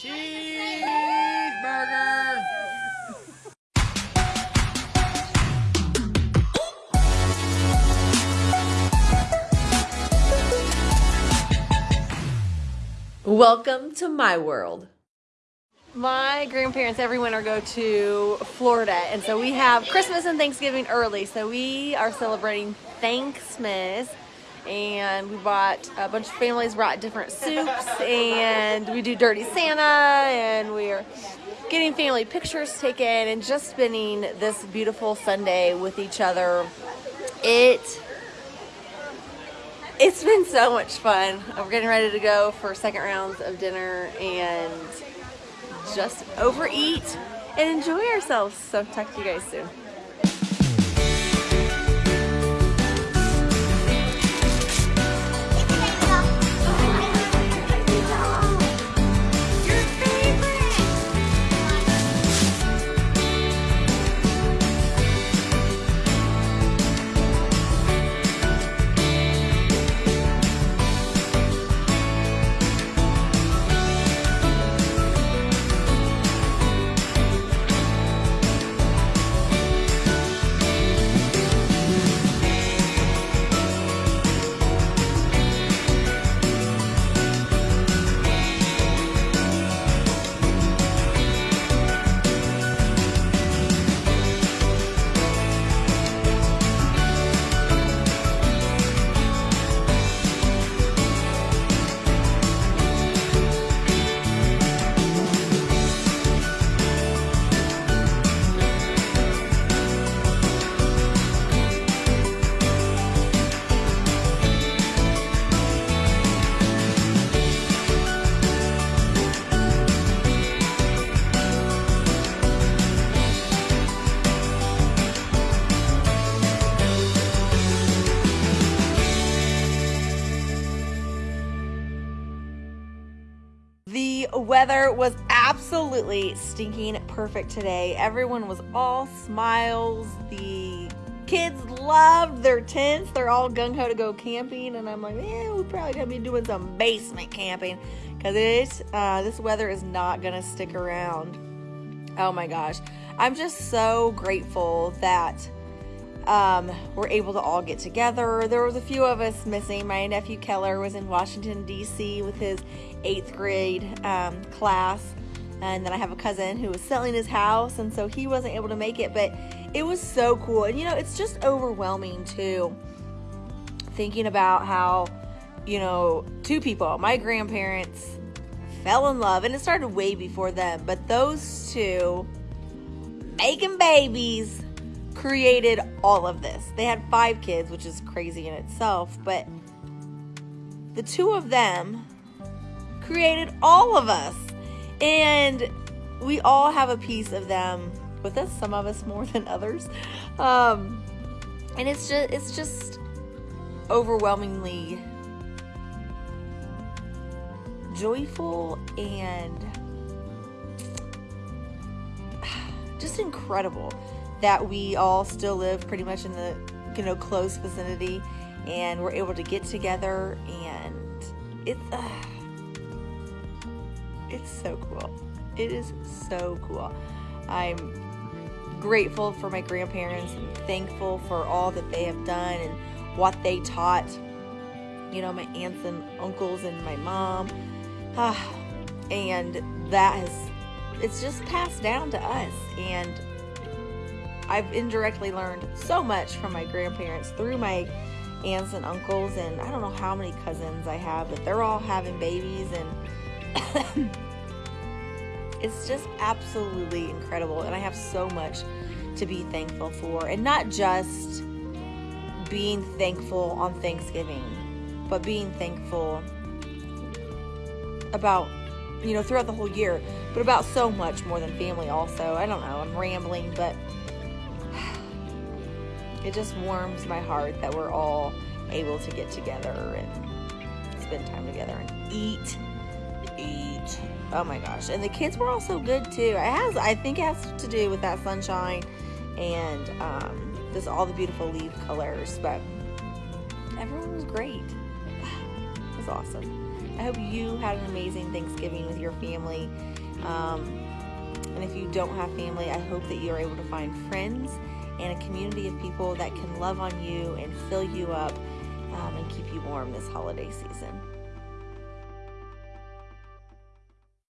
Cheeseburger! Welcome to my world. My grandparents every winter go to Florida, and so we have Christmas and Thanksgiving early. So we are celebrating Thanksmas, and we bought a bunch of families brought different soups, and we do Dirty Santa, and we're getting family pictures taken, and just spending this beautiful Sunday with each other. It it's been so much fun. We're getting ready to go for second rounds of dinner and just overeat and enjoy ourselves. So talk to you guys soon. Weather was absolutely stinking perfect today. Everyone was all smiles. The kids loved their tents. They're all gung ho to go camping, and I'm like, yeah, we're probably gonna be doing some basement camping because it uh, this weather is not gonna stick around. Oh my gosh, I'm just so grateful that um, we're able to all get together. There was a few of us missing. My nephew Keller was in Washington D.C. with his eighth grade um, class, and then I have a cousin who was selling his house, and so he wasn't able to make it. But it was so cool, and you know, it's just overwhelming too. Thinking about how, you know, two people, my grandparents, fell in love, and it started way before them, but those two making babies created all of this. They had five kids, which is crazy in itself, but the two of them created all of us. And we all have a piece of them with us, some of us more than others. Um, and it's just it's just overwhelmingly joyful and just incredible that we all still live pretty much in the you know close vicinity and we're able to get together and it's uh, it's so cool. It is so cool. I'm grateful for my grandparents and thankful for all that they have done and what they taught you know my aunts and uncles and my mom. Ah, and that has it's just passed down to us and I've indirectly learned so much from my grandparents through my aunts and uncles, and I don't know how many cousins I have, but they're all having babies, and it's just absolutely incredible. And I have so much to be thankful for, and not just being thankful on Thanksgiving, but being thankful about you know throughout the whole year but about so much more than family also i don't know i'm rambling but it just warms my heart that we're all able to get together and spend time together and eat eat. Oh my gosh. And the kids were also good too. It has i think it has to do with that sunshine and um this all the beautiful leaf colors but everyone was great. It was awesome. I hope you had an amazing Thanksgiving with your family. Um, and if you don't have family, I hope that you are able to find friends and a community of people that can love on you and fill you up um, and keep you warm this holiday season.